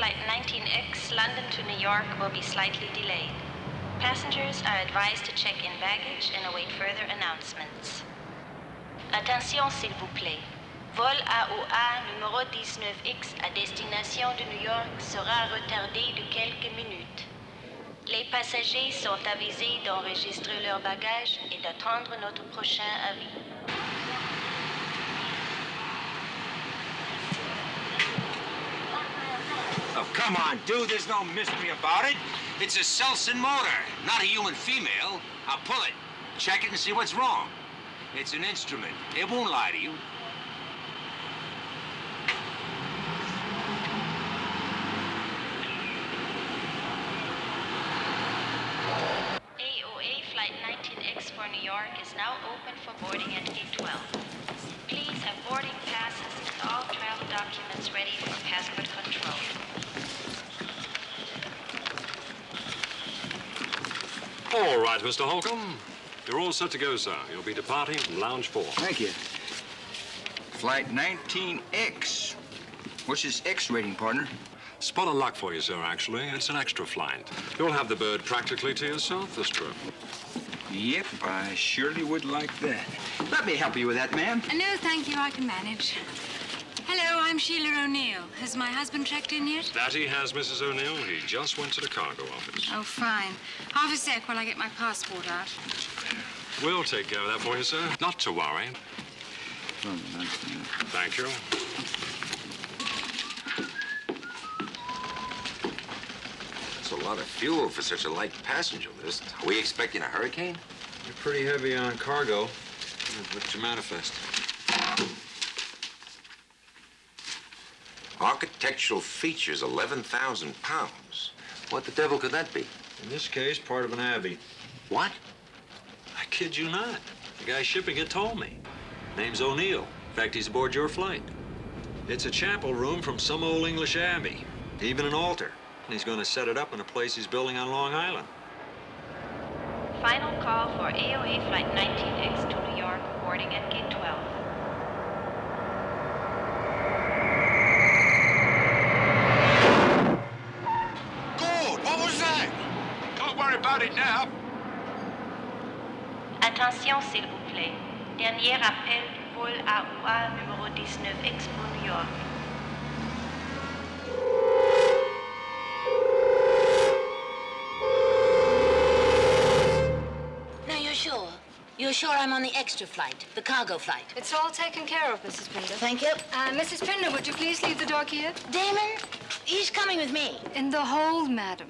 Flight 19X, London to New York, will be slightly delayed. Passengers are advised to check in baggage and await further announcements. Attention, s'il vous plaît. Vol AOA numéro 19X à destination de New York sera retardé de quelques minutes. Les passagers sont avisés d'enregistrer leurs bagages et d'attendre notre prochain avis. Oh, come on, dude. There's no mystery about it. It's a Selsyn motor, not a human female. I'll pull it. Check it and see what's wrong. It's an instrument. It won't lie to you. AOA Flight 19X for New York is now open for boarding at 812. All right, Mr. Holcomb. You're all set to go, sir. You'll be departing from Lounge 4. Thank you. Flight 19X. What's this X rating, partner? Spot of luck for you, sir, actually. It's an extra flight. You'll have the bird practically to yourself this trip. Yep, I surely would like that. Let me help you with that, ma'am. No, thank you. I can manage. Hello, I'm Sheila O'Neill. Has my husband checked in yet? That he has, Mrs. O'Neill. He just went to the cargo office. Oh, fine. Half a sec while I get my passport out. We'll take care of that for you, sir. Not to worry. Thank you. That's a lot of fuel for such a light passenger list. Are we expecting a hurricane? You're pretty heavy on cargo. What's your manifest? Architectural features, 11,000 pounds. What the devil could that be? In this case, part of an abbey. What? I kid you not. The guy shipping it told me. Name's O'Neill. In fact, he's aboard your flight. It's a chapel room from some old English abbey. Even an altar. And he's going to set it up in a place he's building on Long Island. Final call for AOA Flight 19X to New York, boarding at Gate 12. Good! What was that? Don't worry about it now. Attention, s'il vous plaît. Dernier appel du vol AOA numéro 19X pour New York. Now, you're sure? You're sure I'm on the extra flight, the cargo flight? It's all taken care of, Mrs. Pinder. Thank you. Uh, Mrs. Pinder, would you please leave the dog here? Damon, he's coming with me. In the hold, madam.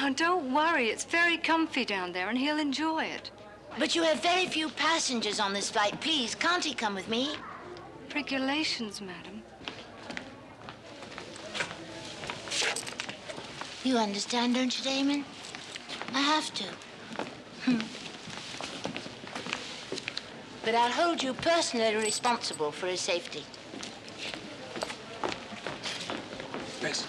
Now, don't worry. It's very comfy down there, and he'll enjoy it. But you have very few passengers on this flight. Please, can't he come with me? Regulations, madam. You understand, don't you, Damon? I have to. Hmm. But I'll hold you personally responsible for his safety. Yes.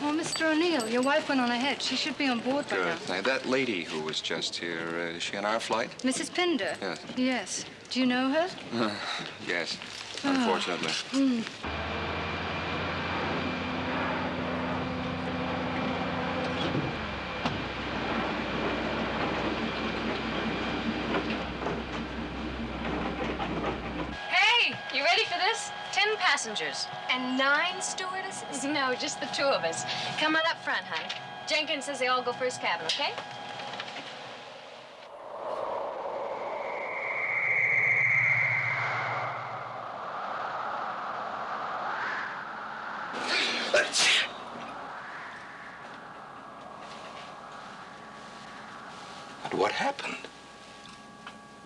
Oh, Mr. O'Neill, your wife went on ahead. She should be on board by now. Good. Now, that lady who was just here, uh, is she on our flight? Mrs. Pinder? Yes. Yes. Do you know her? Yes, unfortunately. Hey, you ready for this? Ten passengers. And nine stewardesses? No, just the two of us. Come on up front, hon. Jenkins says they all go first cabin, okay? But what happened?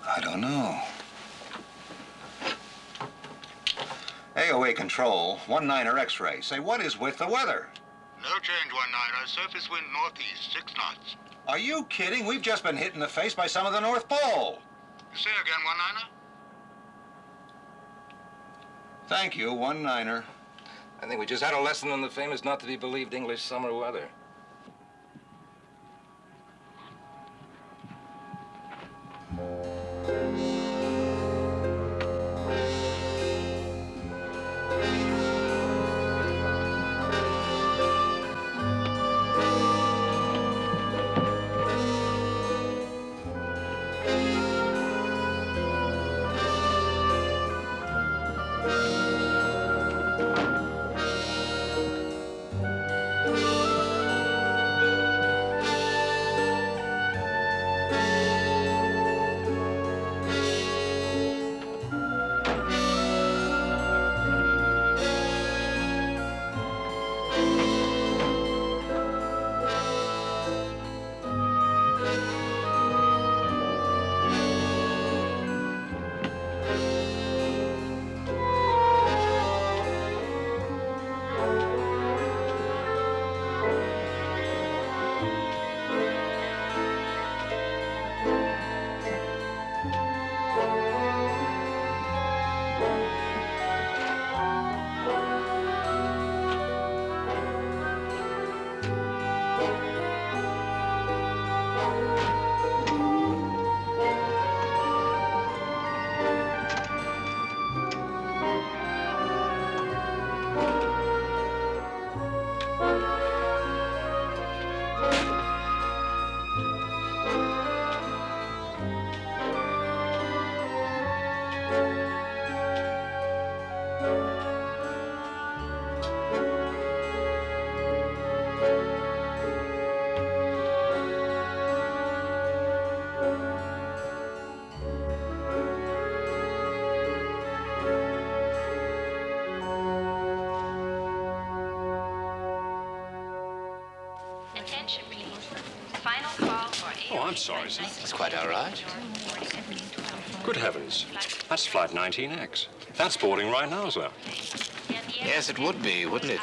I don't know. AOA control, one niner X-ray. Say, what is with the weather? No change, one niner. Surface wind northeast, six knots. Are you kidding? We've just been hit in the face by some of the North Pole. Say again, one niner. Thank you, one niner. I think we just had a lesson in the famous not to be believed English summer weather. Oh, I'm sorry, sir. It's quite all right. Good heavens. That's Flight 19X. That's boarding right now, sir. Yes, it would be, wouldn't it?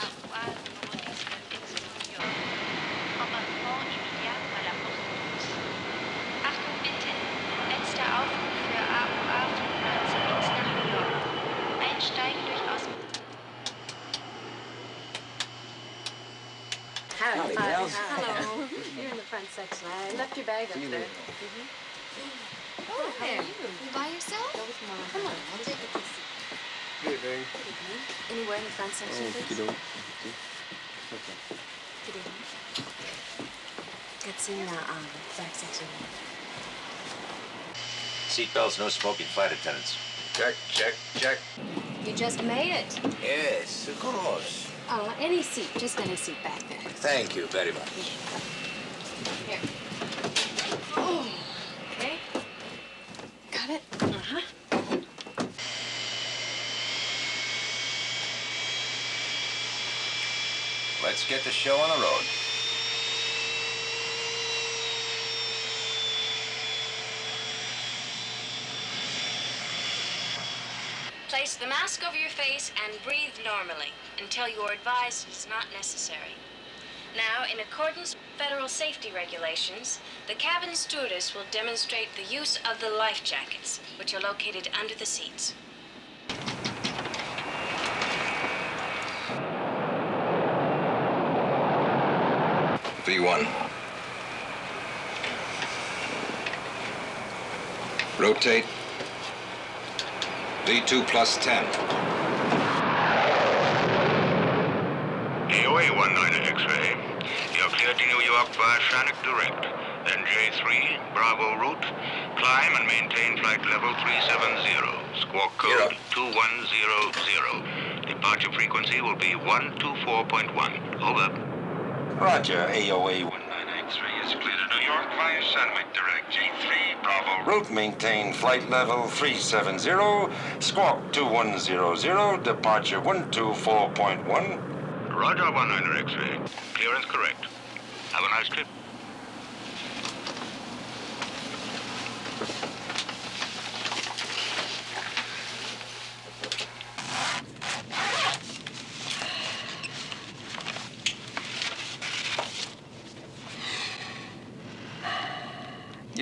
Your bag up there. Oh, there. You by yourself? Go with Mom. Come on, I'll take a seat. Good evening. Anywhere in the front section, please? Good evening. It's in the um, back section. Seatbelts, no smoking flight attendants. Check, check, check. You just made it. Yes, of course. Uh, any seat, just any seat back there. Thank you very much. Here. Oh, okay. Got it? Uh-huh. Let's get the show on the road. Place the mask over your face and breathe normally until you are advised it is not necessary. Now, in accordance with federal safety regulations, the cabin stewardess will demonstrate the use of the life jackets, which are located under the seats. V1. Rotate. V2 plus 10. AOA 19 X-ray. You're cleared to New York via Shannock Direct. Then J3, Bravo route. Climb and maintain flight level 370. Squawk code 2100. Departure frequency will be 124.1. Over. Roger, AOA 19X-ray is clear to New York via Sandwich Direct. J3, Bravo. Route maintain flight level 370. Squawk 2100. Departure 124.1. Roger 19 X-ray. Clearance correct. Have a nice trip.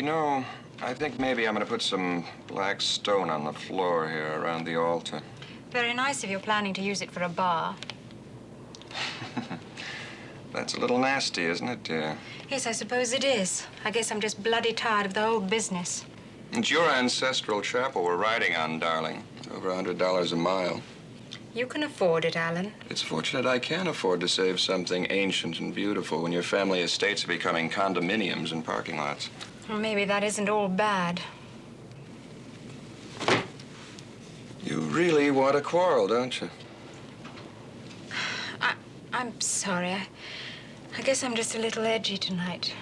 Know, I think maybe I'm going to put some black stone on the floor here around the altar. Very nice if you're planning to use it for a bar. That's a little nasty, isn't it, dear? Yes, I suppose it is. I guess I'm just bloody tired of the whole business. It's your ancestral chapel we're riding on, darling. Over a $100 a mile. You can afford it, Alan. It's fortunate I can afford to save something ancient and beautiful when your family estates are becoming condominiums and parking lots. Well, maybe that isn't all bad. You really want to quarrel, don't you? I, I'm sorry. I, I guess I'm just a little edgy tonight.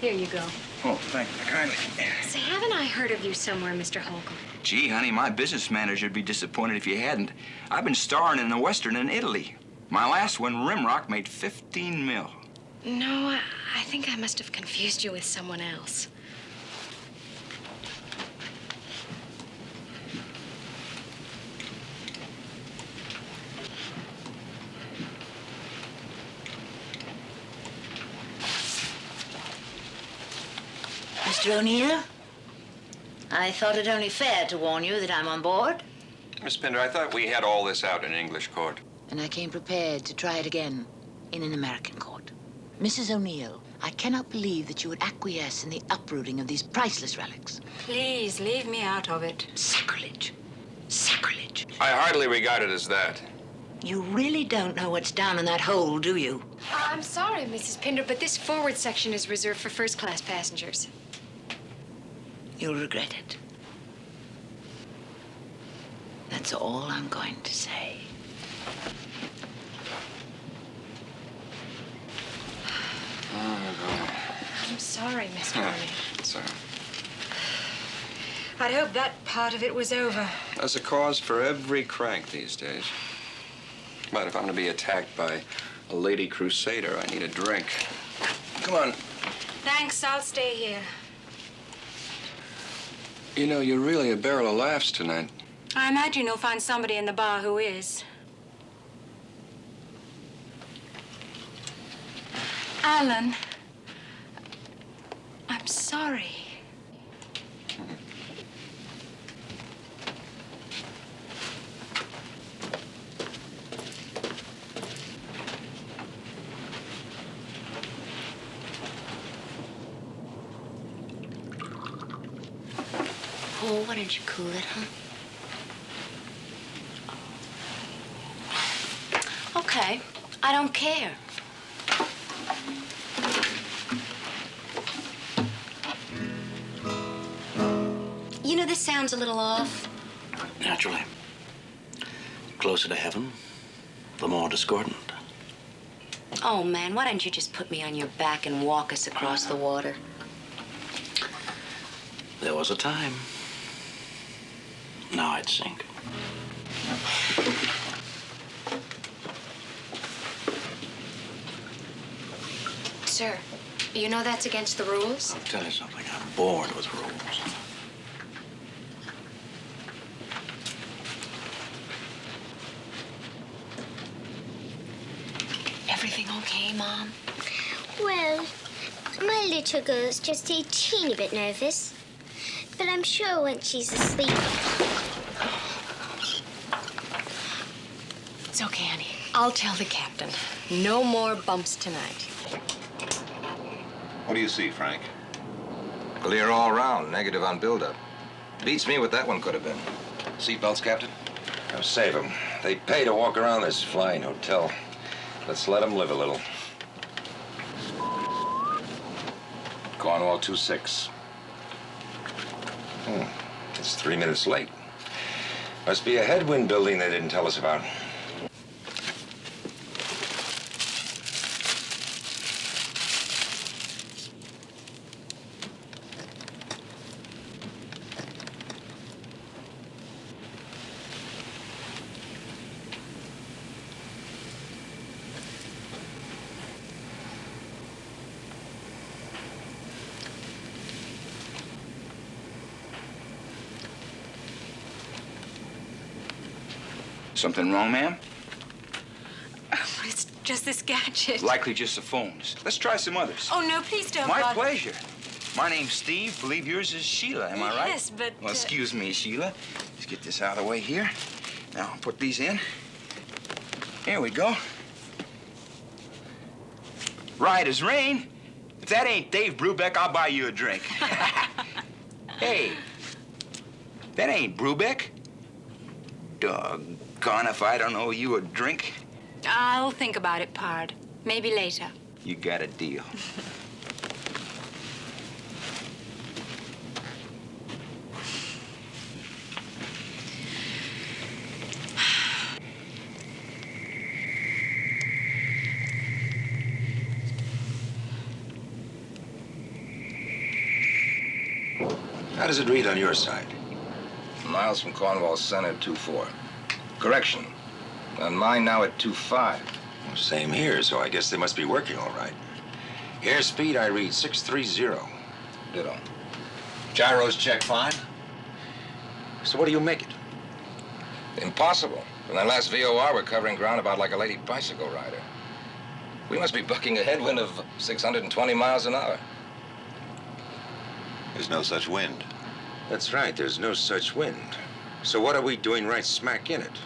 Here you go. Oh, thank you kindly. Say, haven't I heard of you somewhere, Mr. Holcomb? Gee, honey, my business manager'd be disappointed if you hadn't. I've been starring in a Western in Italy. My last one, Rimrock, made 15 mil. No, I, I think I must have confused you with someone else. Mr. O'Neill? I thought it only fair to warn you that I'm on board. Miss Pinder, I thought we had all this out in English court. And I came prepared to try it again in an American court. Mrs. O'Neill, I cannot believe that you would acquiesce in the uprooting of these priceless relics. Please, leave me out of it. Sacrilege. Sacrilege. I hardly regard it as that. You really don't know what's down in that hole, do you? I'm sorry, Mrs. Pinder, but this forward section is reserved for first-class passengers. You'll regret it. That's all I'm going to say. Oh, I'm sorry, Mr. It's, uh, I'd hoped that part of it was over. there's a cause for every crank these days. But if I'm going to be attacked by a lady crusader, I need a drink. Come on. Thanks, I'll stay here. You know, you're really a barrel of laughs tonight. I imagine you'll find somebody in the bar who is. Alan, I'm sorry. Oh, why don't you cool it, huh? Okay, I don't care. Sounds a little off. Naturally. Closer to heaven, the more discordant. Oh, man, why don't you just put me on your back and walk us across the water? There was a time. Now I'd sink. Sir, you know that's against the rules? I'll tell you something. I'm bored with rules. Everything okay, Mom? Well, my little girl's just a teeny bit nervous. But I'm sure once she's asleep. It's okay, honey. I'll tell the captain. No more bumps tonight. What do you see, Frank? Clear all round, negative on buildup. Beats me what that one could have been. Seatbelts, Captain? Now save them. They pay to walk around this flying hotel. Let's let them live a little. Cornwall 2-6. Hmm. It's three minutes late. Must be a headwind building they didn't tell us about. Something wrong, ma'am? It's just this gadget. Likely just the phones. Let's try some others. Oh, no, please don't. My bother. pleasure. My name's Steve. Believe yours is Sheila. Am I right? Yes, but, Well, uh, excuse me, Sheila. Let's get this out of the way here. Now, put these in. Here we go. Right as rain. If that ain't Dave Brubeck, I'll buy you a drink. hey, that ain't Brubeck. Doggone if I don't owe you a drink. I'll think about it, Pard. Maybe later. You got a deal. How does it read on your side? Miles from Cornwall Center, 2-4. Correction. On mine now at 2-5. Same here, so I guess they must be working all right. Airspeed, I read 630. Ditto. Gyros check fine. So what do you make it? Impossible. From that last VOR, we're covering ground about like a lady bicycle rider. We must be bucking a headwind of 620 miles an hour. There's no such wind. That's right, there's no such wind. So what are we doing right smack in it?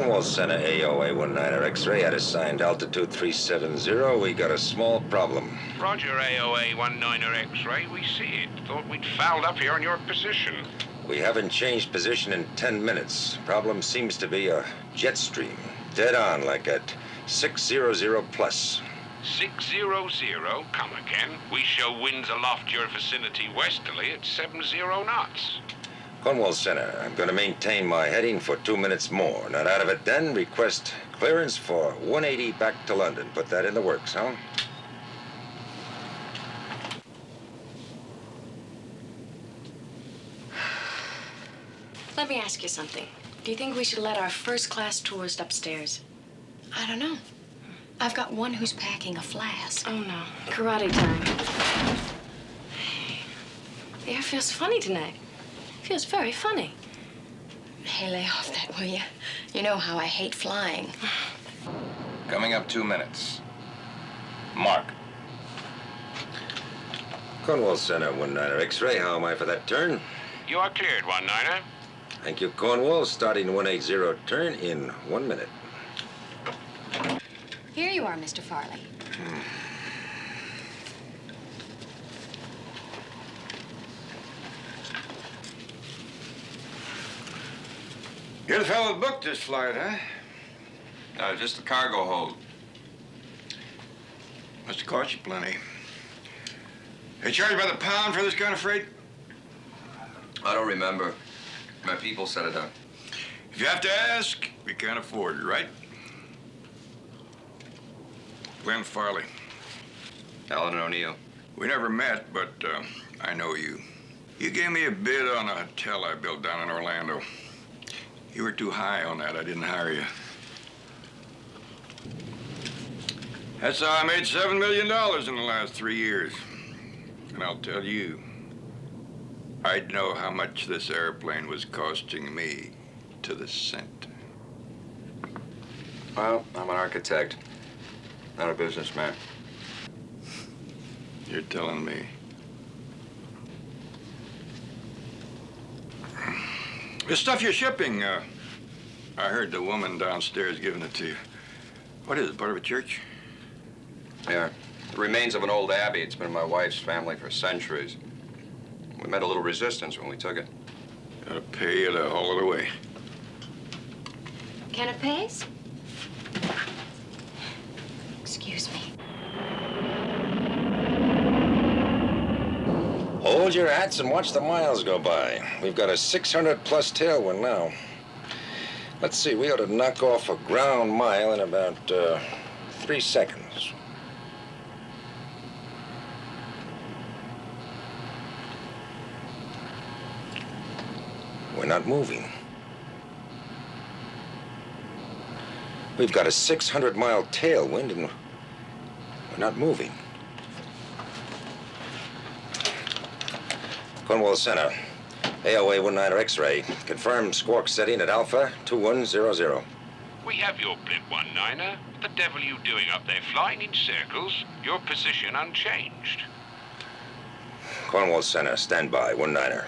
Cornwall Center AOA 19er X-ray at assigned altitude 370. We got a small problem. Roger, AOA 19er X-ray. We see it. Thought we'd fouled up here on your position. We haven't changed position in 10 minutes. Problem seems to be a jet stream. Dead on, like at 600 plus. 600, come again. We show winds aloft your vicinity westerly at 70 knots. Cornwall Center, I'm going to maintain my heading for two minutes more. Not out of it then, request clearance for 180 back to London. Put that in the works, huh? Let me ask you something. Do you think we should let our first-class tourist upstairs? I don't know. I've got one who's packing a flask. Oh, no. Karate time. The air feels funny tonight. Feels very funny. Hey, lay off that, will you? You know how I hate flying. Coming up two minutes. Mark. Cornwall Center, one niner X-ray. How am I for that turn? You are cleared, one niner. Thank you, Cornwall. Starting 180 turn in one minute. Here you are, Mr. Farley. Hmm. You're the fellow that booked this flight, huh? No, just the cargo hold. Must have cost you plenty. They charge by the pound for this kind of freight? I don't remember. My people set it up. If you have to ask, we can't afford it, right? Glenn Farley. Alan O'Neill. We never met, but uh, I know you. You gave me a bid on a hotel I built down in Orlando. You were too high on that. I didn't hire you. That's how I made seven million dollars in the last three years. And I'll tell you, I'd know how much this airplane was costing me to the cent. Well, I'm an architect, not a businessman. You're telling me. The stuff you're shipping, uh, I heard the woman downstairs giving it to you. What is it, part of a church? Yeah. The remains of an old abbey. It's been in my wife's family for centuries. We met a little resistance when we took it. Gotta pay you to haul it away. Canapes? Excuse me. Hold your hats and watch the miles go by. We've got a 600 plus tailwind now. Let's see, we ought to knock off a ground mile in about uh, three seconds. We're not moving. We've got a 600 mile tailwind and we're not moving. Cornwall Center. AOA 19 X-ray. Confirmed squawk setting at Alpha 2100. We have your blip, one niner. What the devil are you doing up there, flying in circles? Your position unchanged. Cornwall Center, stand by, 19er.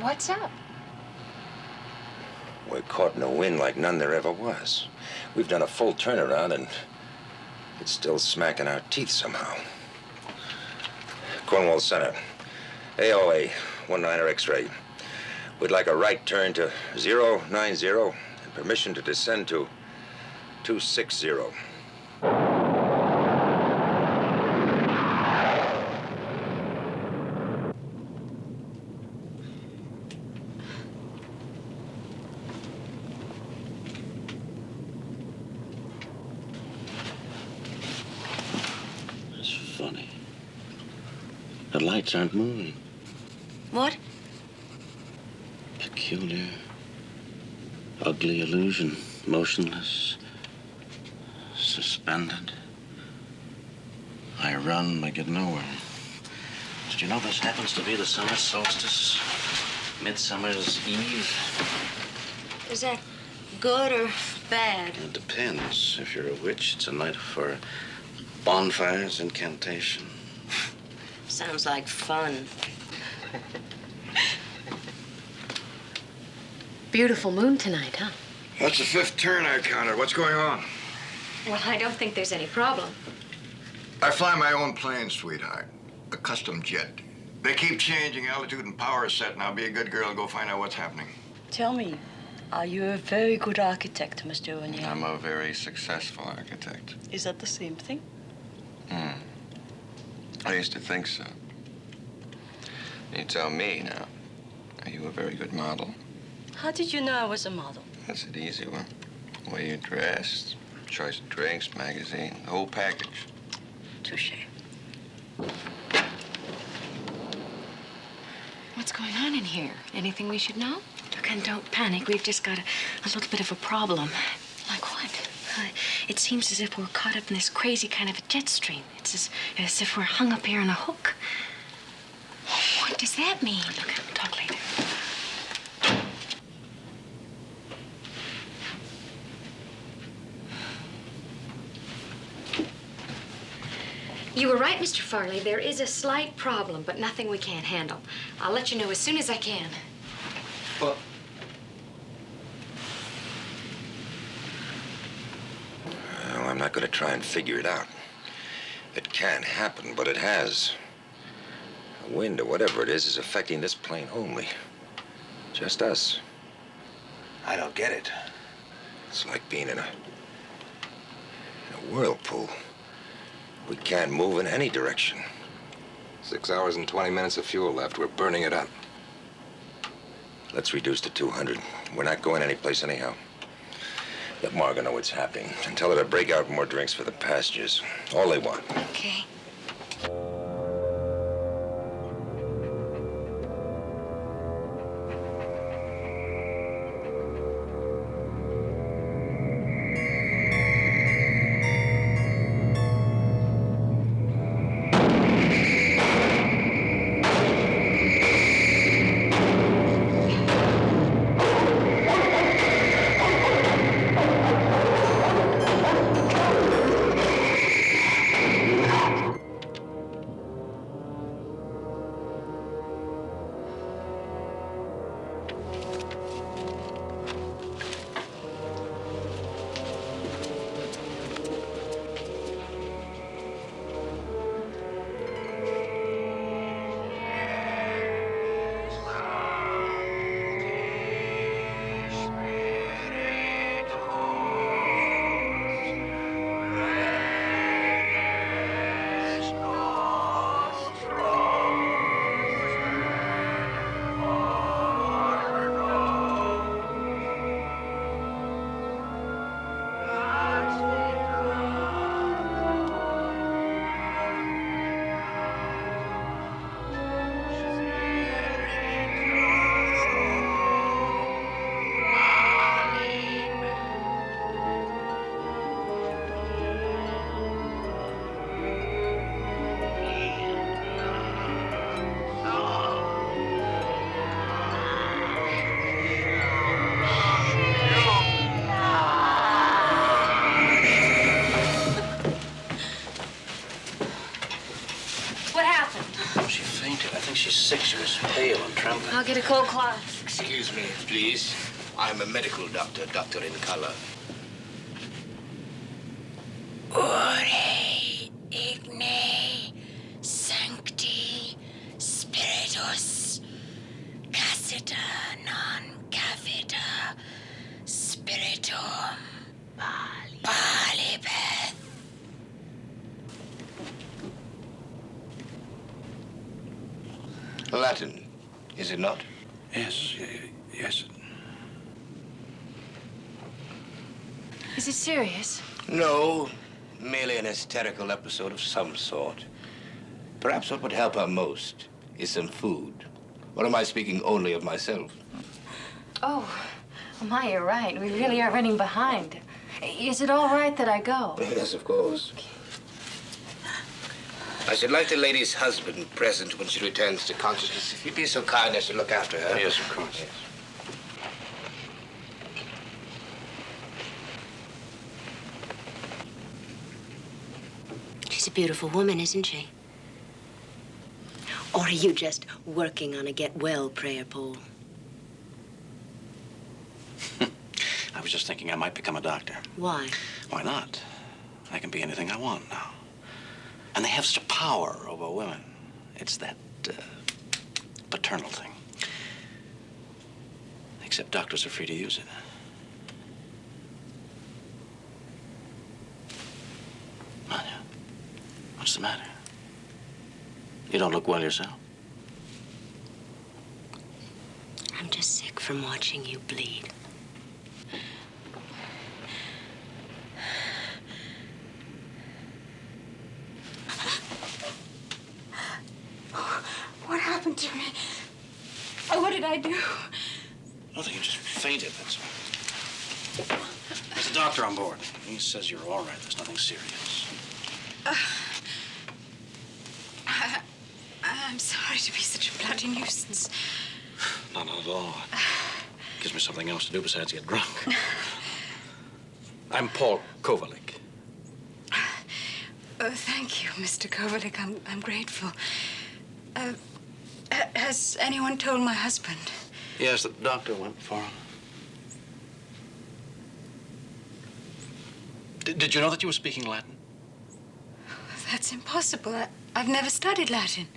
What's up? We're caught in a wind like none there ever was. We've done a full turnaround and it's still smacking our teeth somehow. Cornwall Center. AOA, 19er X-ray. We'd like a right turn to 090 and permission to descend to 260. It's funny. The lights aren't moving. What? Peculiar, ugly illusion. Motionless, suspended. I run, I get nowhere. Did you know this happens to be the summer solstice? Midsummer's Eve? Is that good or bad? It depends. If you're a witch, it's a night for bonfires, incantation. Sounds like fun. Beautiful moon tonight, huh? That's the fifth turn I counted. What's going on? Well, I don't think there's any problem. I fly my own plane, sweetheart. A custom jet. They keep changing altitude and power set. Now be a good girl and go find out what's happening. Tell me, are you a very good architect, Mr. O'Neill? I'm a very successful architect. Is that the same thing? Hmm. I used to think so. You tell me now. Are you a very good model? How did you know I was a model? That's an easy one. The way you dressed, choice of drinks, magazine, the whole package. Touche. What's going on in here? Anything we should know? Look, and don't panic. We've just got a, a little bit of a problem. Like what? Uh, it seems as if we're caught up in this crazy kind of a jet stream. It's as, as if we're hung up here on a hook. What does that mean? Look, we'll talk later. You were right, Mr. Farley. There is a slight problem, but nothing we can't handle. I'll let you know as soon as I can. Well, Well, I'm not going to try and figure it out. It can't happen, but it has. The wind or whatever it is is affecting this plane only. Just us. I don't get it. It's like being in a, in a whirlpool. We can't move in any direction. Six hours and 20 minutes of fuel left. We're burning it up. Let's reduce to 200. We're not going anyplace anyhow. Let Margot know what's happening and tell her to break out more drinks for the passengers. All they want. Okay. Excuse me, please. I'm a medical doctor, doctor in color. Ore igne sancti spiritus cassita non cavita spiritum palibeth. Latin, is it not? Yes, yes. Is it serious? No, merely an hysterical episode of some sort. Perhaps what would help her most is some food. Or am I speaking only of myself? Oh, oh my, you're right. We really are running behind. Is it all right that I go? Yes, of course. I should like the lady's husband present when she returns to consciousness. If you'd be so kind as to look after her. Yes, of course. Yes. She's a beautiful woman, isn't she? Or are you just working on a get well prayer, Paul? I was just thinking I might become a doctor. Why? Why not? I can be anything I want now. And they have such power over women. It's that uh, paternal thing. Except doctors are free to use it. Manya, what's the matter? You don't look well yourself. I'm just sick from watching you bleed. What happened to me? Oh, what did I do? Nothing, you just fainted, that's all. There's a doctor on board. He says you're all right. There's nothing serious. Uh, I, I'm sorry to be such a bloody nuisance. Not at all. Gives me something else to do besides get drunk. I'm Paul Kovalik. Oh, thank you, Mr. Kovalik. I'm, I'm grateful. Uh, has anyone told my husband? Yes, the doctor went for him. Did, did you know that you were speaking Latin? That's impossible. I, I've never studied Latin.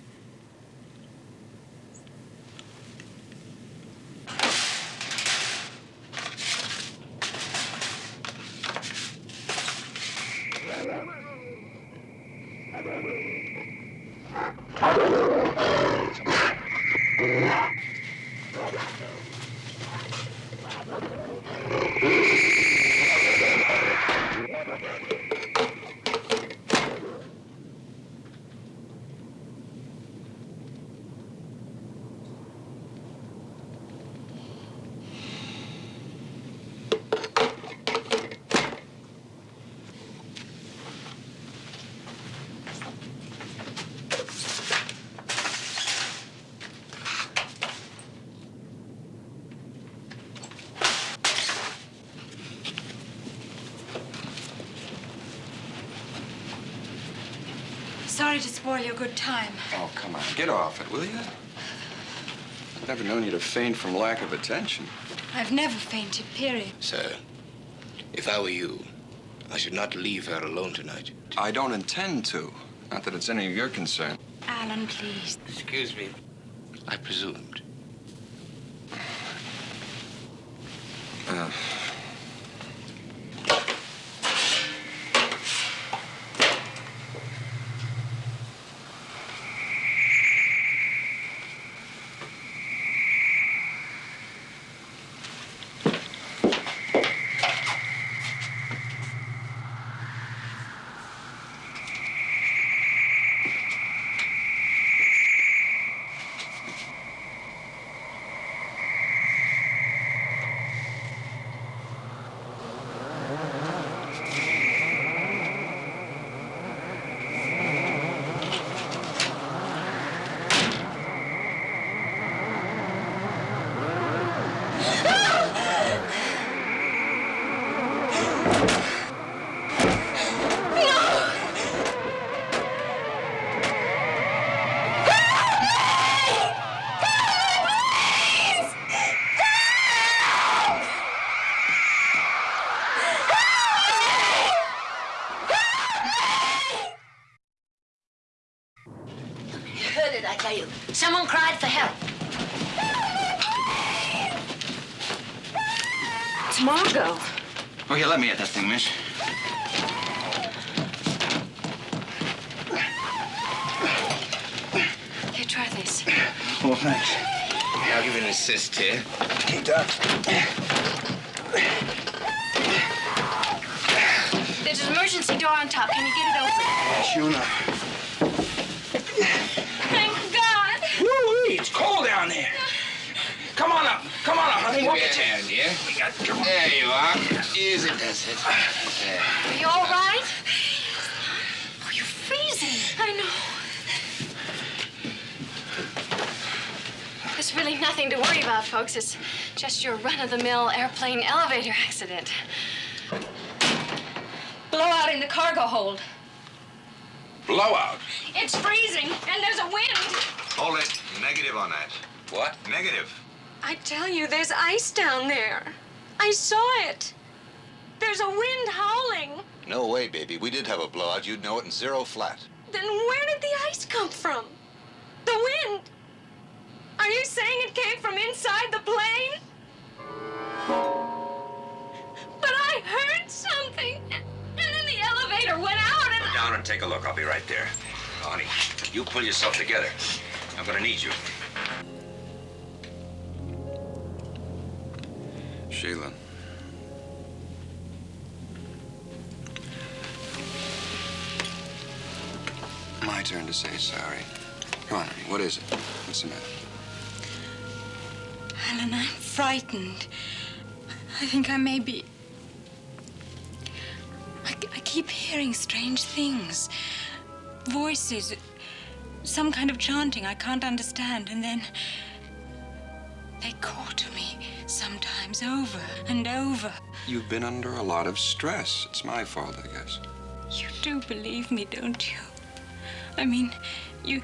Sorry to spoil your good time. Oh, come on. Get off it, will you? I've never known you to faint from lack of attention. I've never fainted, period. Sir, if I were you, I should not leave her alone tonight. I don't intend to. Not that it's any of your concern. Alan, please. Excuse me. I presumed. Run-of-the-mill airplane elevator accident. Blowout in the cargo hold. Blowout. It's freezing, and there's a wind. Hold it. Negative on that. What? Negative. I tell you, there's ice down there. I saw it. There's a wind howling. No way, baby. We did have a blowout. You'd know it in zero flat. Then where did the ice come from? The wind. Are you saying it came from inside the plane? But I heard something, and then the elevator went out, and Go down and take a look. I'll be right there. Honey, you pull yourself together. I'm gonna need you. Sheila. My turn to say sorry. Come on, honey. What is it? What's the matter? Alan, I'm frightened. I think I may be. I, I keep hearing strange things. Voices. Some kind of chanting I can't understand, and then. They call to me, sometimes over and over. You've been under a lot of stress. It's my fault, I guess. You do believe me, don't you? I mean, you.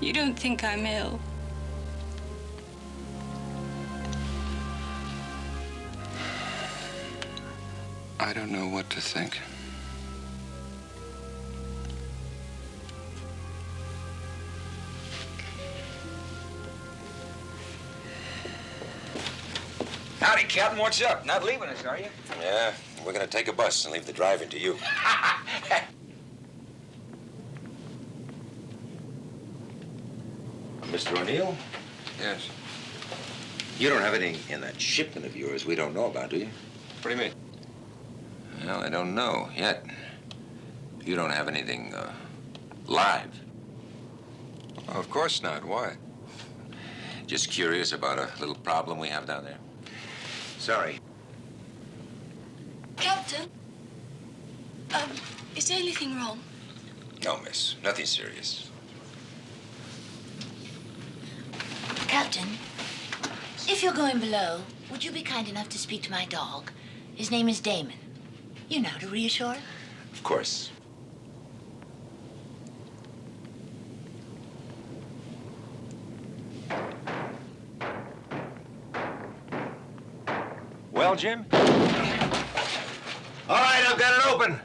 You don't think I'm ill. I don't know what to think. Howdy, Captain. What's up? Not leaving us, are you? Yeah, we're gonna take a bus and leave the driving to you. Mr. O'Neill? Yes. You don't have anything in that shipment of yours we don't know about, do you? What do you mean? Well, I don't know yet. You don't have anything uh, live. of course not. Why? Just curious about a little problem we have down there. Sorry. Captain, um, is there anything wrong? No, miss. Nothing serious. Captain, if you're going below, would you be kind enough to speak to my dog? His name is Damon. You know, to reassure. Of course. Well, Jim? All right, I've got it open.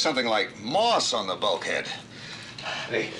Something like moss on the bulkhead. Hey.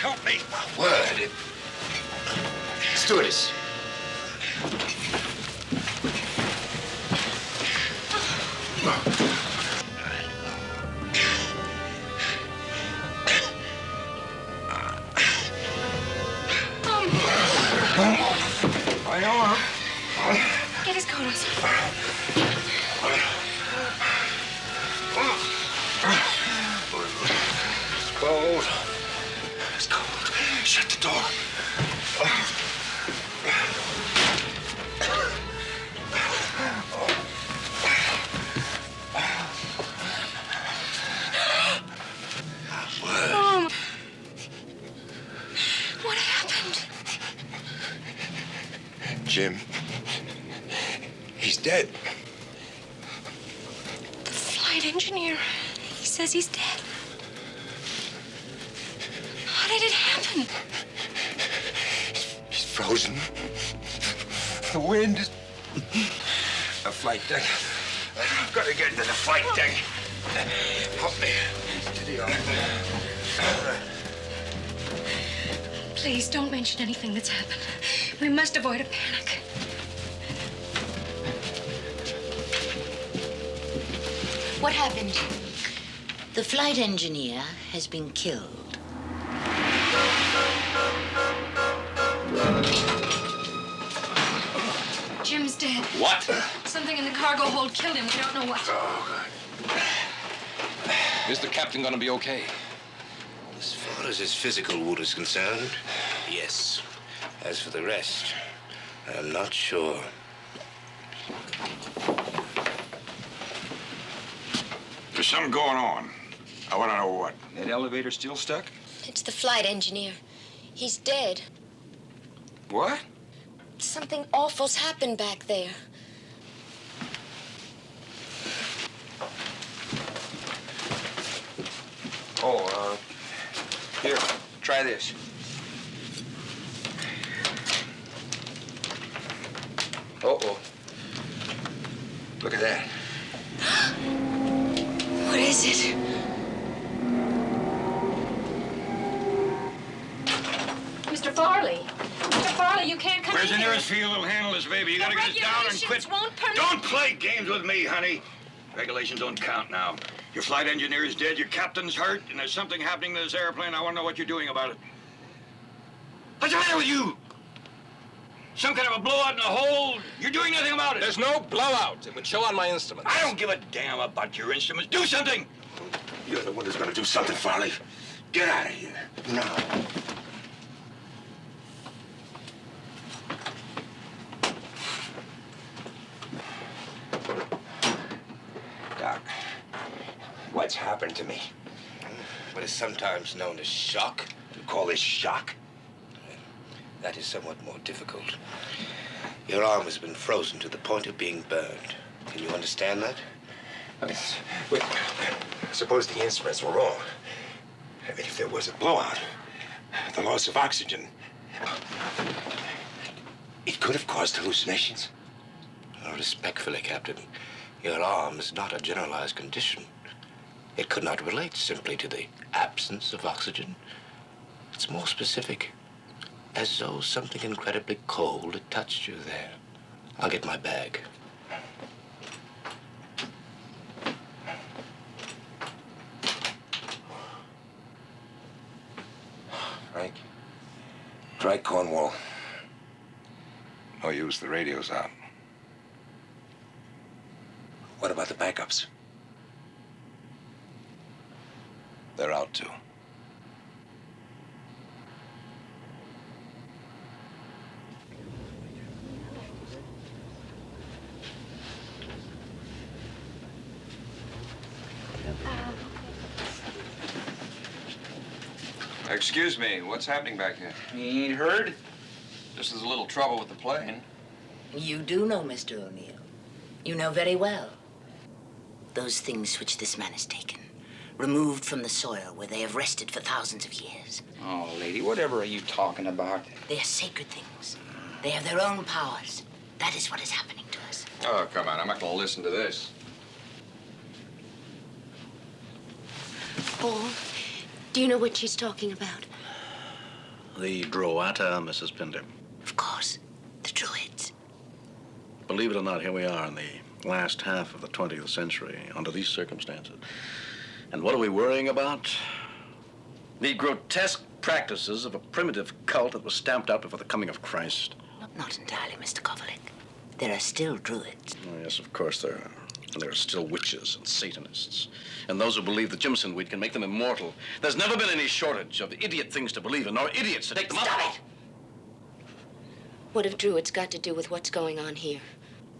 Help me. Word. Stewardess. Has been killed. Jim's dead. What? Something in the cargo hold killed him. We don't know what. Is the captain gonna be okay? As far as his physical wound is concerned, yes. As for the rest, I'm not sure. There's something going on. I want to know what. That elevator still stuck? It's the flight engineer. He's dead. What? Something awful's happened back there. Oh, uh, here, try this. Uh-oh. Look at that. What is it? Mr. Farley. Mr. Farley, you can't come Where's in the here. nearest field that'll handle this baby? You The gotta get us down and quit. won't permit- Don't play games with me, honey. Regulations don't count now. Your flight engineer is dead, your captain's hurt, and there's something happening to this airplane. I want to know what you're doing about it. What's the matter with you? Some kind of a blowout in the hole? You're doing nothing about it. There's no blowout. It would show on my instruments. I don't give a damn about your instruments. Do something! You're the one who's gonna do something, Farley. Get out of here. Now. Doc, what's happened to me? What is sometimes known as shock. You call this shock? That is somewhat more difficult. Your arm has been frozen to the point of being burned. Can you understand that? Wait, suppose the instruments were wrong. I mean, if there was a blowout, the loss of oxygen, it could have caused hallucinations. Respectfully, Captain, your arm is not a generalized condition. It could not relate simply to the absence of oxygen. It's more specific, as though something incredibly cold had touched you there. I'll get my bag. Frank? Try Cornwall. Oh, no use, the radio's out. What about the backups? They're out too. Excuse me, what's happening back here? You ain't heard? This is a little trouble with the plane. You do know, Mr. O'Neill. You know very well. Those things which this man has taken, removed from the soil where they have rested for thousands of years. Oh, lady, whatever are you talking about? They are sacred things. They have their own powers. That is what is happening to us. Oh, come on, I'm not gonna listen to this. Paul, do you know what she's talking about? The Droata, Mrs. Pinder. Of course, the Druids. Believe it or not, here we are in the last half of the 20th century under these circumstances. And what are we worrying about? The grotesque practices of a primitive cult that was stamped out before the coming of Christ. Not entirely, Mr. Kovalik. There are still Druids. Oh, yes, of course there are. And there are still witches and Satanists. And those who believe the Jimson weed can make them immortal. There's never been any shortage of idiot things to believe in, nor idiots to take them Stop up. it! What have Druids got to do with what's going on here?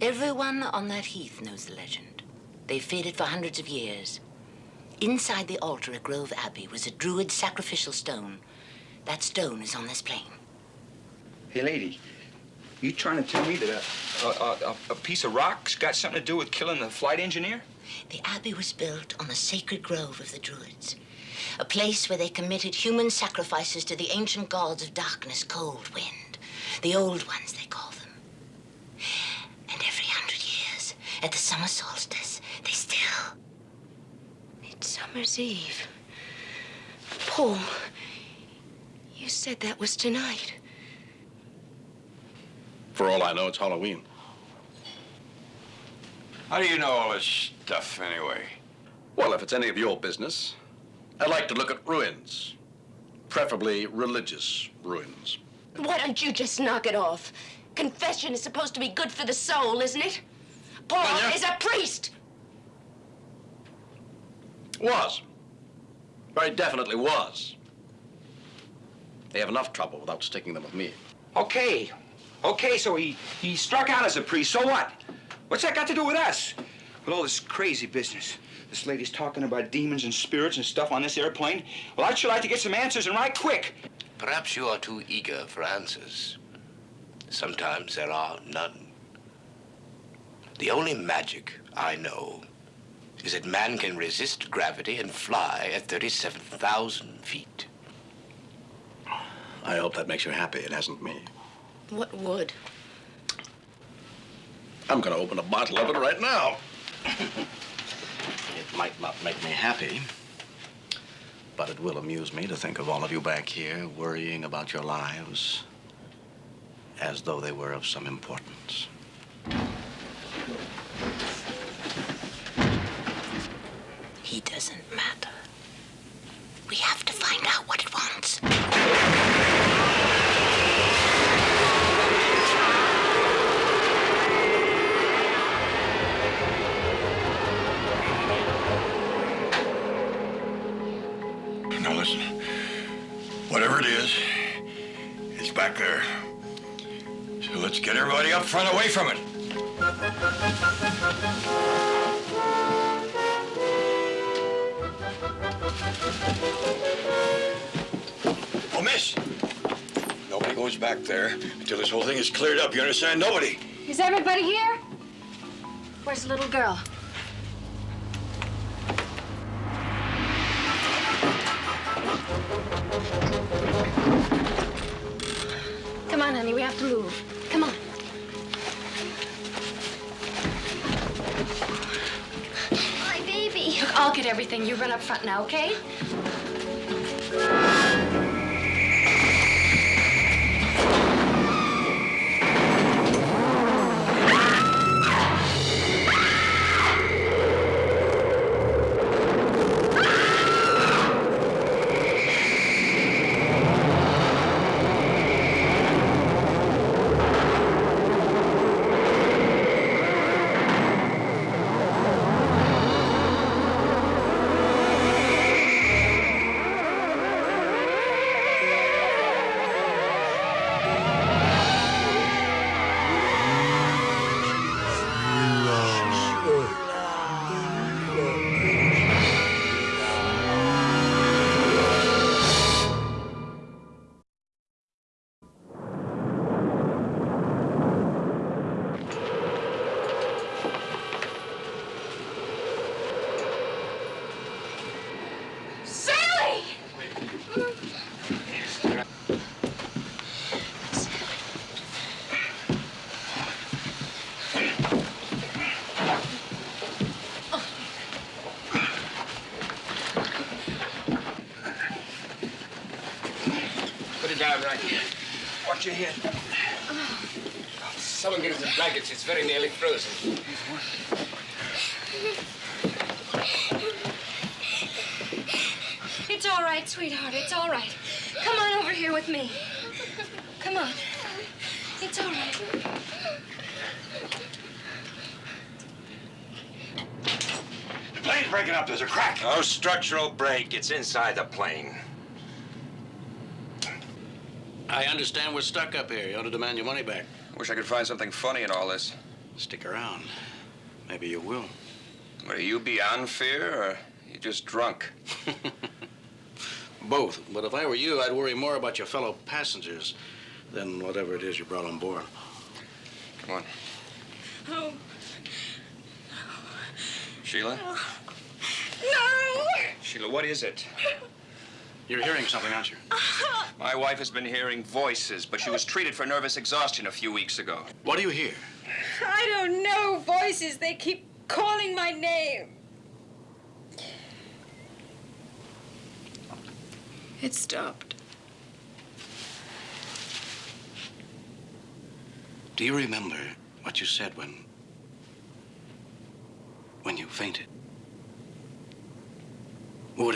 Everyone on that heath knows the legend. They've faded for hundreds of years. Inside the altar at Grove Abbey was a Druid sacrificial stone. That stone is on this plane. Hey, lady, you trying to tell me that a, a, a, piece of rock's got something to do with killing the flight engineer? The abbey was built on the sacred grove of the Druids, a place where they committed human sacrifices to the ancient gods of darkness, cold, wind, the old ones, they call them. And every hundred years, at the summer solstice, they still. Midsummer's Eve. Paul, you said that was tonight. For all I know, it's Halloween. How do you know all this stuff, anyway? Well, if it's any of your business, I'd like to look at ruins. Preferably religious ruins. Why don't you just knock it off? Confession is supposed to be good for the soul, isn't it? Paul Anya? is a priest. Was. Very definitely was. They have enough trouble without sticking them with me. Okay. Okay, so he, he struck out as a priest. So what? What's that got to do with us? With all this crazy business. This lady's talking about demons and spirits and stuff on this airplane. Well, I'd sure like to get some answers and right quick. Perhaps you are too eager for answers. Sometimes there are none. The only magic I know is that man can resist gravity and fly at 37,000 feet. I hope that makes you happy. It hasn't me. What would? I'm going to open a bottle of it right now. it might not make me happy, but it will amuse me to think of all of you back here worrying about your lives as though they were of some importance. He doesn't there until this whole thing is cleared up. You understand? Nobody. Is everybody here? Where's the little girl? Come on, honey, we have to move. Come on. My baby. Look, I'll get everything. You run up front now, okay? Watch your head. Someone get us the blankets. It's very nearly frozen. It's all right, sweetheart. It's all right. Come on over here with me. Come on. It's all right. The plane's breaking up. There's a crack. No structural break. It's inside the plane. I understand we're stuck up here. You ought to demand your money back. Wish I could find something funny in all this. Stick around. Maybe you will. What, are you beyond fear, or you just drunk? Both. But if I were you, I'd worry more about your fellow passengers than whatever it is you brought on board. Come on. Oh, No. Sheila? no! Sheila, what is it? You're hearing something, aren't you? My wife has been hearing voices, but she was treated for nervous exhaustion a few weeks ago. What do you hear? I don't know voices. They keep calling my name. It stopped. Do you remember what you said when. when you fainted? Ore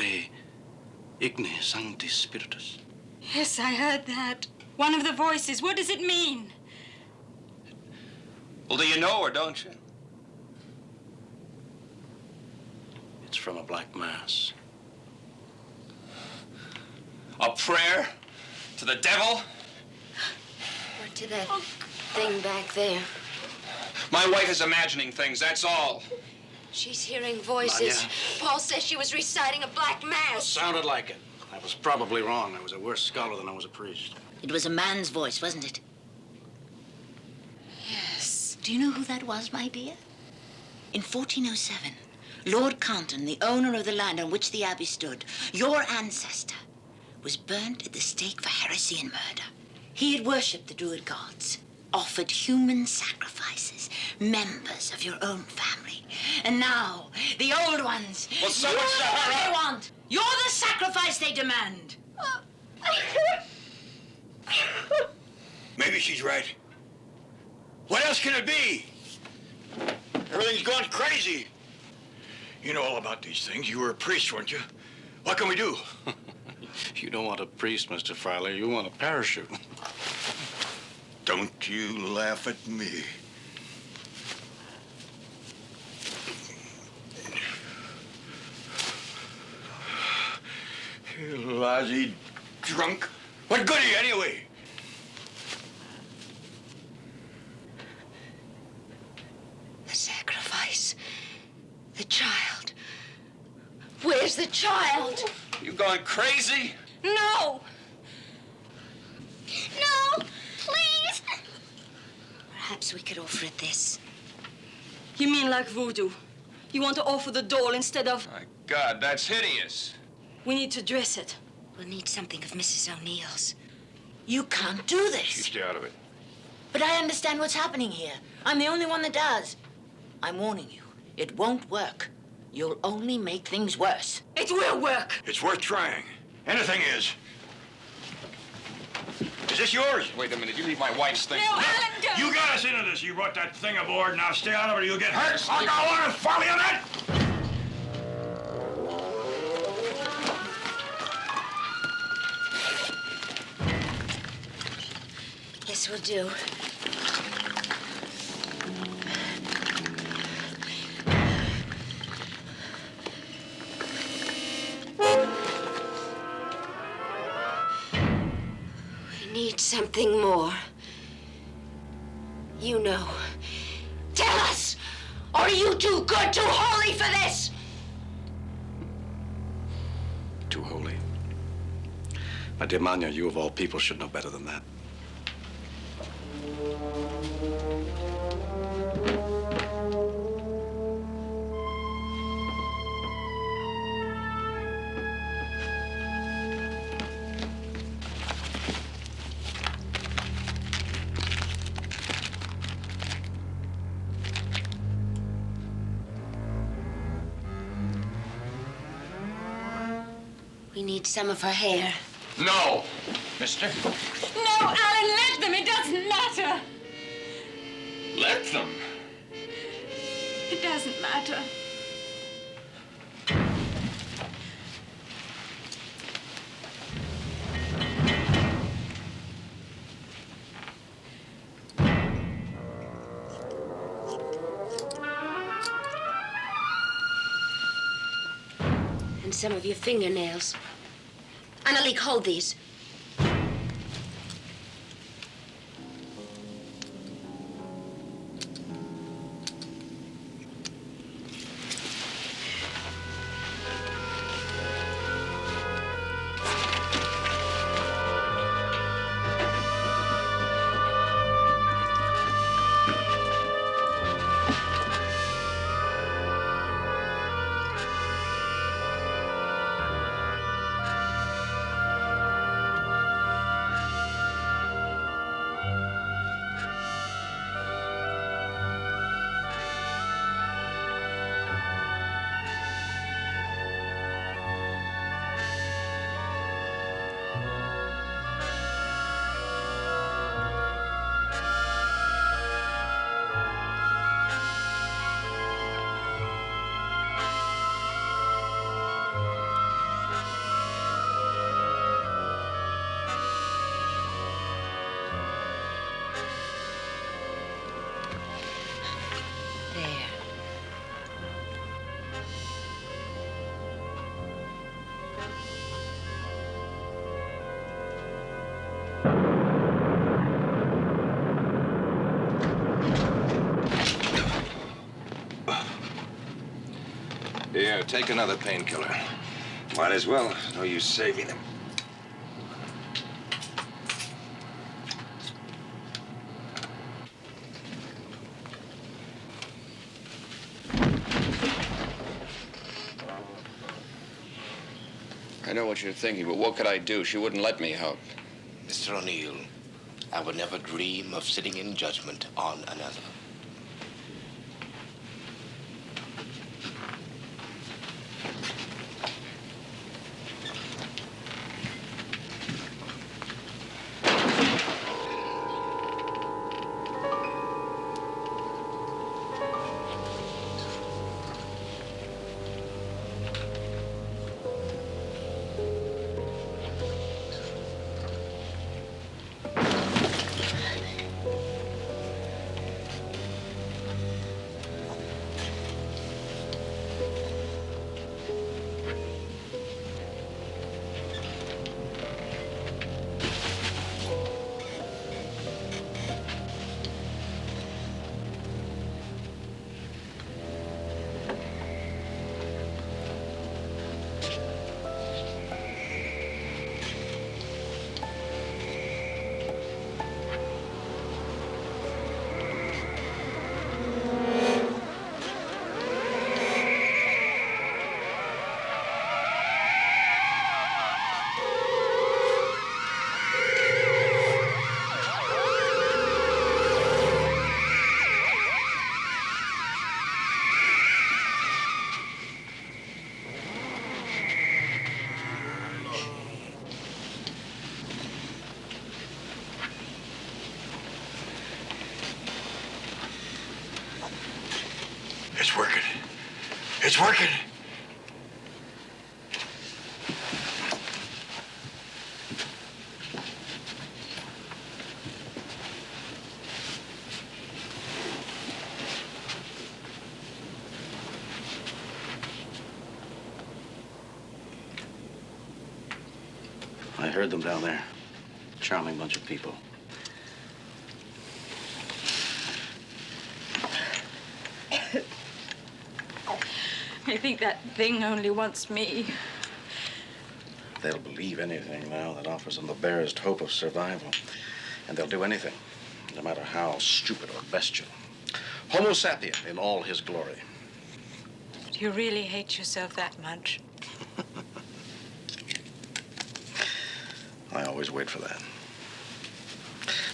igne sancti spiritus. Yes, I heard that. One of the voices. What does it mean? Well, do you know her, don't you? It's from a black mass. A prayer to the devil? Or to that thing back there. My wife is imagining things, that's all. She's hearing voices. Anya. Paul says she was reciting a black mass. Sounded like it. I was probably wrong. I was a worse scholar than I was a priest. It was a man's voice, wasn't it? Yes. Do you know who that was, my dear? In 1407, Lord Compton, the owner of the land on which the abbey stood, your ancestor, was burnt at the stake for heresy and murder. He had worshipped the Druid gods, offered human sacrifices, members of your own family. And now, the old ones. Well, so you're the to one they want. You're the sacrifice they demand. Maybe she's right. What else can it be? Everything's gone crazy. You know all about these things. You were a priest, weren't you? What can we do? You don't want a priest, Mr. Fryler. You want a parachute. Don't you laugh at me. You lousy drunk. What good are you anyway? The sacrifice. The child. Where's the child? You going crazy? No! No! Please! Perhaps we could offer it this. You mean like voodoo? You want to offer the doll instead of... My God, that's hideous. We need to dress it. We'll need something of Mrs. O'Neill's. You can't do this. You stay out of it. But I understand what's happening here. I'm the only one that does. I'm warning you. It won't work. You'll only make things worse. It will work. It's worth trying. Anything is. Is this yours? Wait a minute, you leave my wife's thing. You got us into this. You brought that thing aboard. Now stay out of it or you'll get hurt. I don't want to follow you on that. This will do. Something more. You know. Tell us! Are you too good, too holy for this? Too holy. My dear Manya, you of all people should know better than that. Some of her hair. No. Mister? No, Alan, let them. It doesn't matter. Let them. It doesn't matter. And some of your fingernails. Annalik, hold these. Take another painkiller. Might as well. No use saving them. I know what you're thinking, but what could I do? She wouldn't let me help. Mr. O'Neill, I would never dream of sitting in judgment on another. Working. I heard them down there. Charming bunch of people. I think that thing only wants me. They'll believe anything now that offers them the barest hope of survival. And they'll do anything, no matter how stupid or bestial. Homo sapien in all his glory. Do you really hate yourself that much? I always wait for that.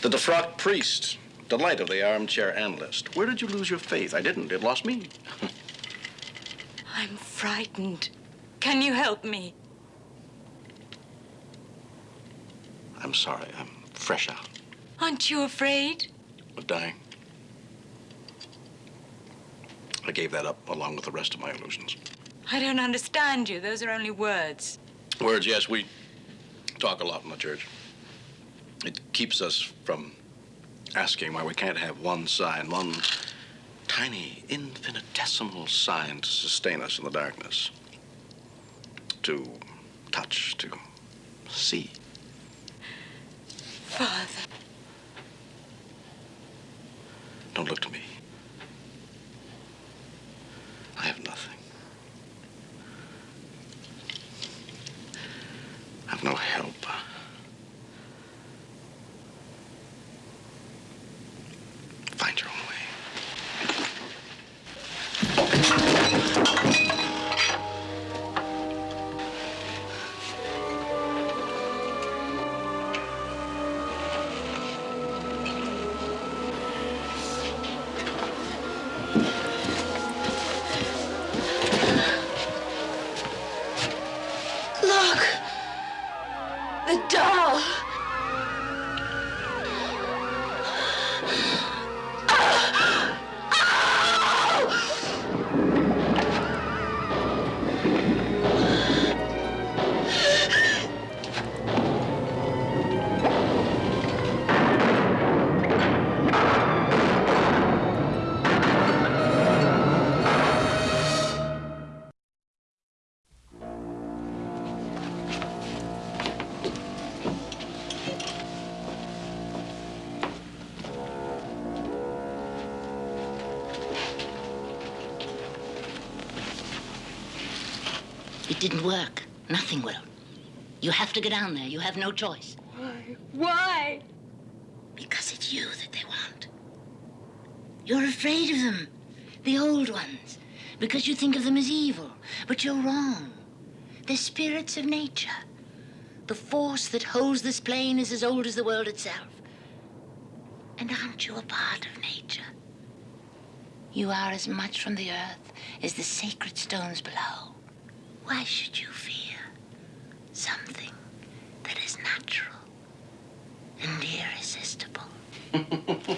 The defrocked priest, delight of the armchair analyst. Where did you lose your faith? I didn't. It lost me. I'm frightened. Can you help me? I'm sorry. I'm fresh out Aren't you afraid? of dying. I gave that up along with the rest of my illusions. I don't understand you. Those are only words. Words, yes, we talk a lot in the church. It keeps us from asking why we can't have one sign, one tiny, infinitesimal sign to sustain us in the darkness. To touch, to see. Father. Don't look to me. I have nothing. I've no help. Didn't work. Nothing will. You have to go down there. You have no choice. Why? Why? Because it's you that they want. You're afraid of them, the old ones, because you think of them as evil. But you're wrong. They're spirits of nature. The force that holds this plane is as old as the world itself. And aren't you a part of nature? You are as much from the earth as the sacred stones below. Why should you fear something that is natural and irresistible?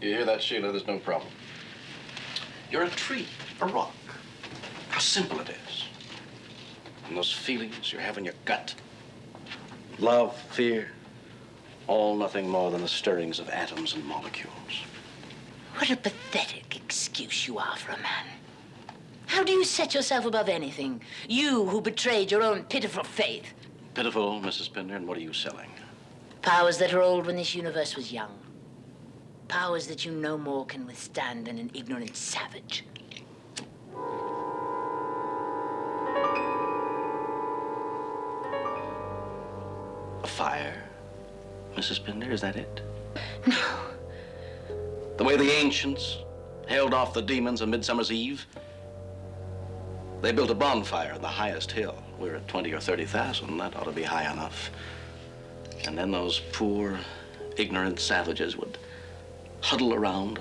You hear that, Sheila? There's no problem. You're a tree, a rock. How simple it is. And those feelings you have in your gut love, fear, all nothing more than the stirrings of atoms and molecules. What a pathetic excuse you are for a man. How do you set yourself above anything? You who betrayed your own pitiful faith. Pitiful, Mrs. Pinder, and what are you selling? Powers that are old when this universe was young. Powers that you no more can withstand than an ignorant savage. A fire, Mrs. Pinder, is that it? No. The way the ancients held off the demons on Midsummer's Eve? They built a bonfire on the highest hill. We're at 20 or 30,000. That ought to be high enough. And then those poor, ignorant savages would huddle around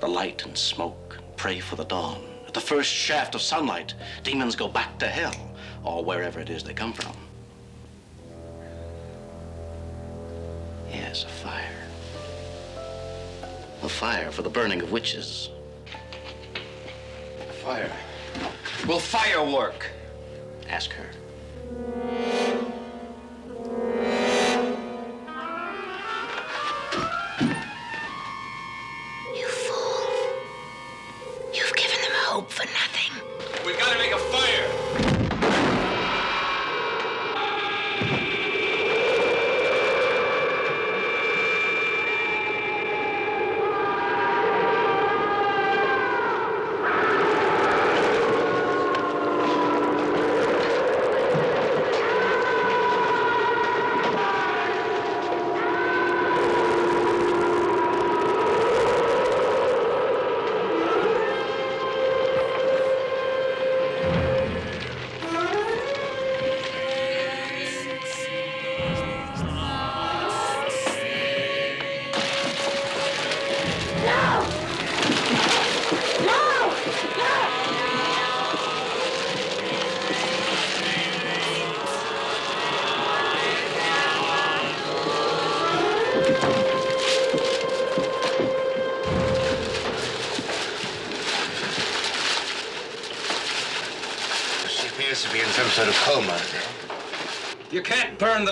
the light and smoke and pray for the dawn. At the first shaft of sunlight, demons go back to hell, or wherever it is they come from. Yes, a fire. A fire for the burning of witches. A fire. Will fire work? Ask her.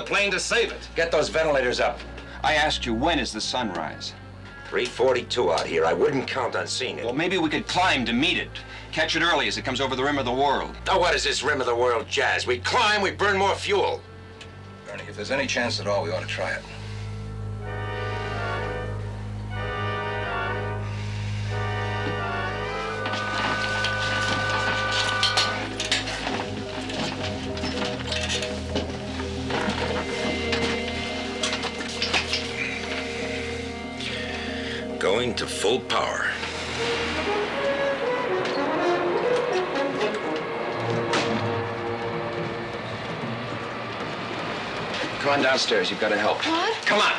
Plane to save it. Get those ventilators up. I asked you, when is the sunrise? 342 out here. I wouldn't count on seeing it. Well, maybe we could climb to meet it. Catch it early as it comes over the rim of the world. Now, what is this rim of the world jazz? We climb, we burn more fuel. Ernie, if there's any chance at all, we ought to try it. Full power. Come on downstairs. You've got to help. What? Come on.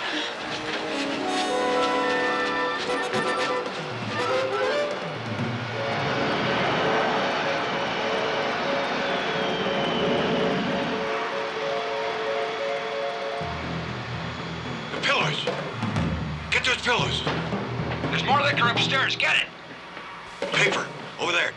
Liquor. Get it. Paper. Over there.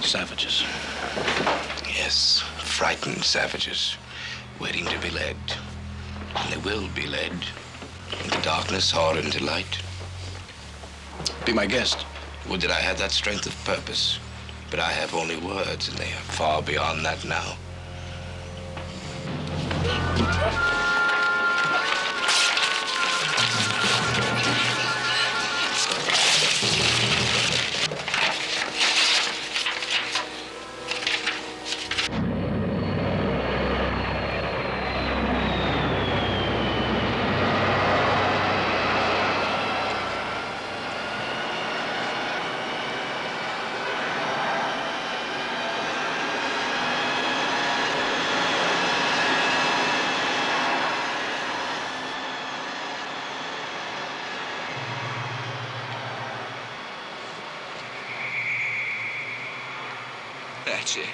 Savages. Yes, frightened savages, will be led into darkness or into light. Be my guest. Would that I had that strength of purpose. But I have only words, and they are far beyond that now. That's it.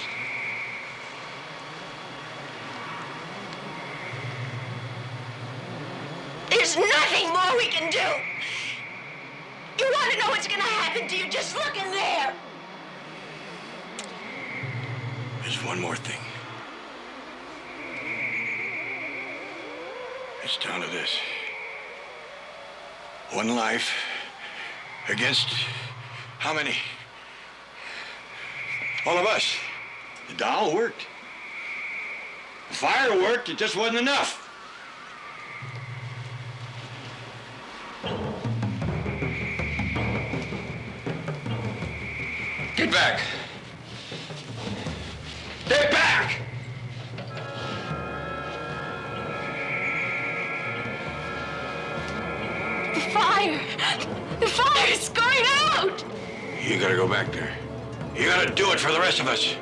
There's nothing more we can do. You want to know what's going to happen to you? Just look in there. There's one more thing. It's down to this. One life against how many? All of us. The doll worked. The fire worked, it just wasn't enough. Get back. Get back! The fire! The fire's going out! You gotta go back there. You gotta do it for the rest of us.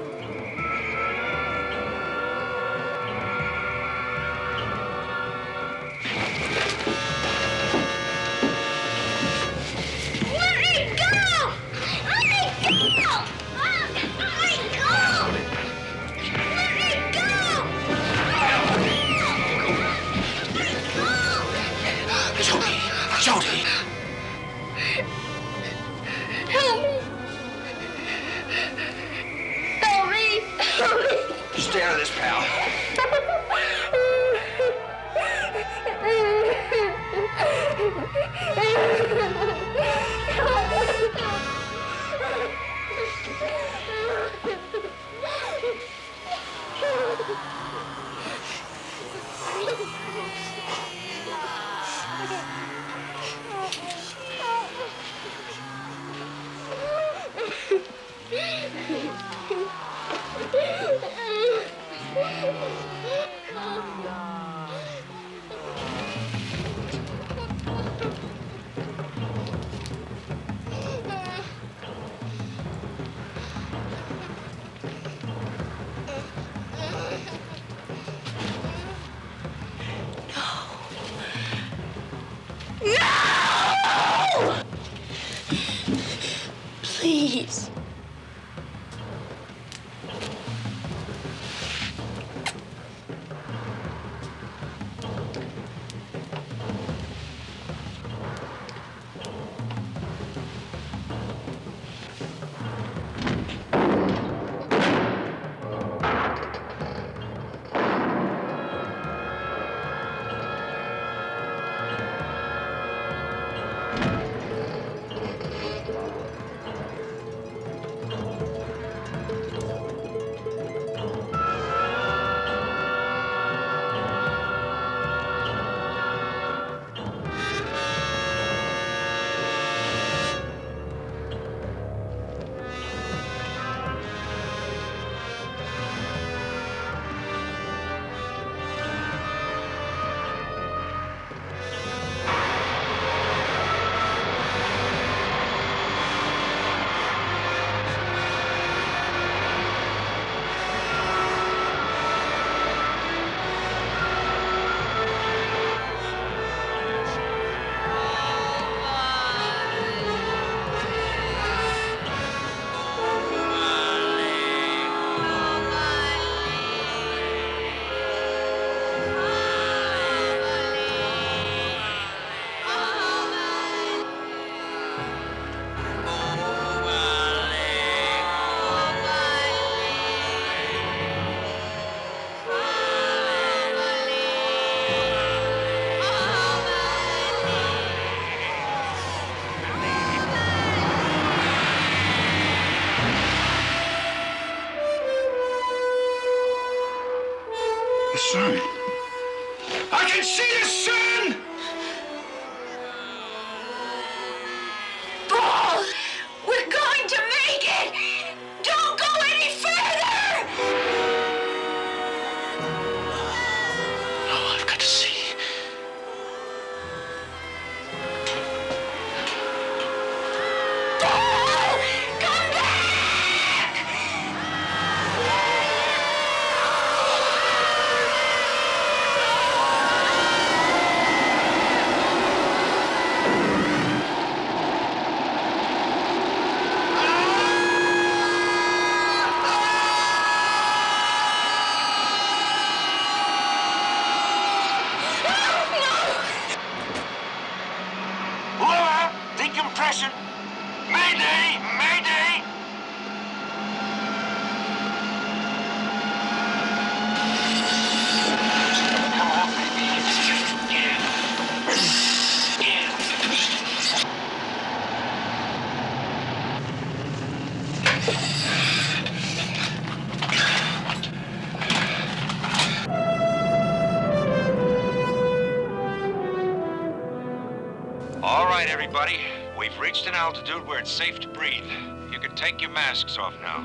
Altitude where it's safe to breathe. You can take your masks off now.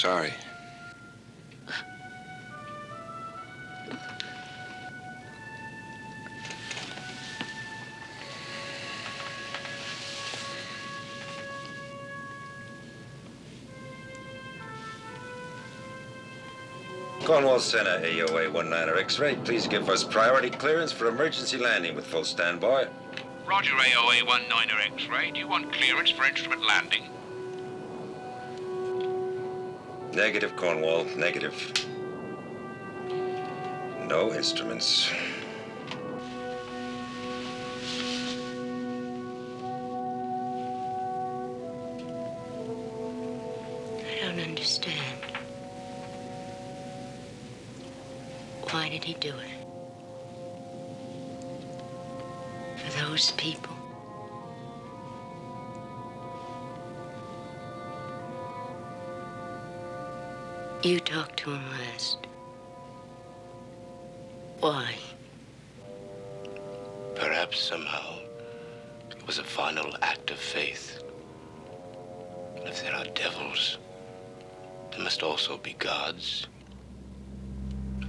Sorry. Cornwall Center, AOA 19er X-ray. Please give us priority clearance for emergency landing with full standby. Roger, AOA 19er X-ray. Do you want clearance for instrument landing? Negative, Cornwall. Negative. No instruments. I don't understand. Why did he do it? For those people. Talked to him last. Why? Perhaps somehow it was a final act of faith. If there are devils, there must also be gods.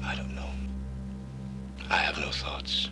I don't know. I have no thoughts.